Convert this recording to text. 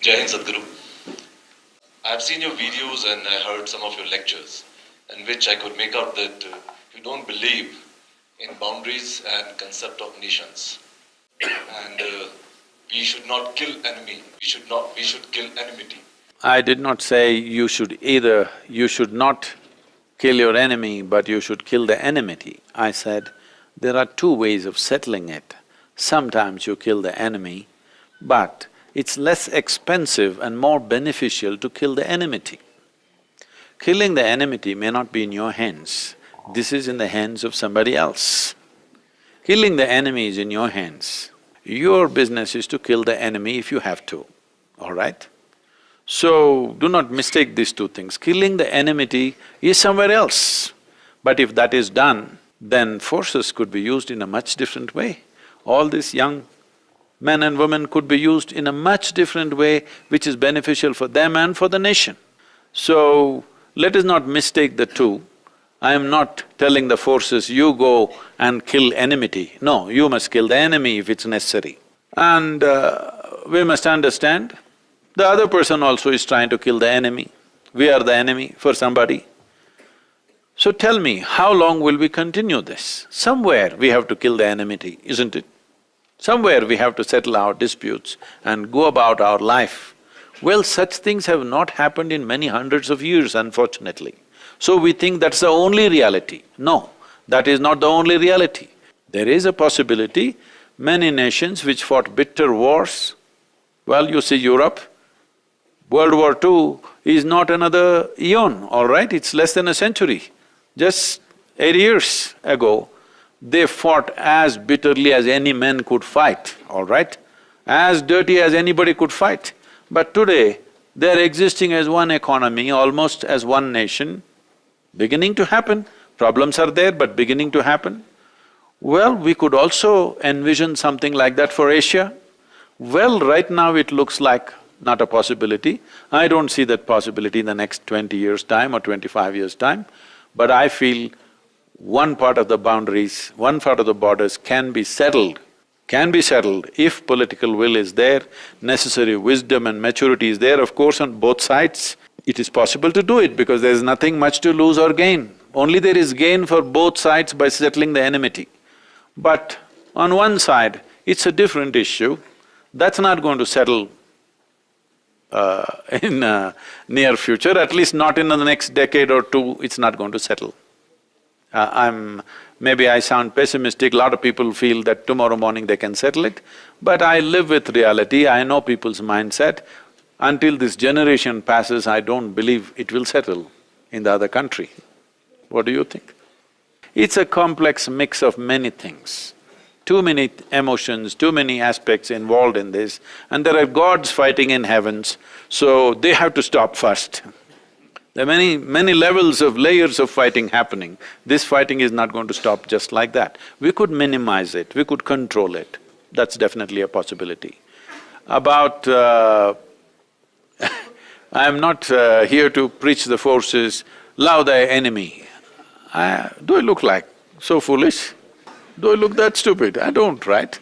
Jai Sadhguru. I've seen your videos and I heard some of your lectures, in which I could make out that uh, you don't believe in boundaries and concept of nations. And uh, we should not kill enemy, we should not… we should kill enmity. I did not say you should either… you should not kill your enemy, but you should kill the enmity. I said, there are two ways of settling it. Sometimes you kill the enemy, but it's less expensive and more beneficial to kill the enmity. Killing the enmity may not be in your hands, this is in the hands of somebody else. Killing the enemy is in your hands. Your business is to kill the enemy if you have to, all right? So, do not mistake these two things. Killing the enmity is somewhere else. But if that is done, then forces could be used in a much different way. All these young men and women could be used in a much different way which is beneficial for them and for the nation. So, let us not mistake the two. I am not telling the forces, you go and kill enmity. No, you must kill the enemy if it's necessary. And uh, we must understand, the other person also is trying to kill the enemy. We are the enemy for somebody. So tell me, how long will we continue this? Somewhere we have to kill the enmity, isn't it? Somewhere we have to settle our disputes and go about our life. Well, such things have not happened in many hundreds of years, unfortunately. So we think that's the only reality. No, that is not the only reality. There is a possibility, many nations which fought bitter wars, well, you see Europe, World War II is not another eon, all right, it's less than a century. Just eight years ago, they fought as bitterly as any men could fight, all right? As dirty as anybody could fight. But today, they're existing as one economy, almost as one nation, beginning to happen. Problems are there, but beginning to happen. Well, we could also envision something like that for Asia. Well, right now it looks like not a possibility. I don't see that possibility in the next twenty years' time or twenty-five years' time, but I feel one part of the boundaries, one part of the borders can be settled, can be settled if political will is there, necessary wisdom and maturity is there, of course on both sides, it is possible to do it because there's nothing much to lose or gain. Only there is gain for both sides by settling the enmity. But on one side, it's a different issue, that's not going to settle uh, in uh, near future, at least not in the next decade or two, it's not going to settle. Uh, I'm… maybe I sound pessimistic, lot of people feel that tomorrow morning they can settle it, but I live with reality, I know people's mindset. Until this generation passes, I don't believe it will settle in the other country. What do you think? It's a complex mix of many things. Too many emotions, too many aspects involved in this, and there are gods fighting in heavens, so they have to stop first. There are many, many levels of layers of fighting happening. This fighting is not going to stop just like that. We could minimize it, we could control it. That's definitely a possibility. About… Uh, I'm not uh, here to preach the forces, love thy enemy. I, do I look like so foolish? Do I look that stupid? I don't, right?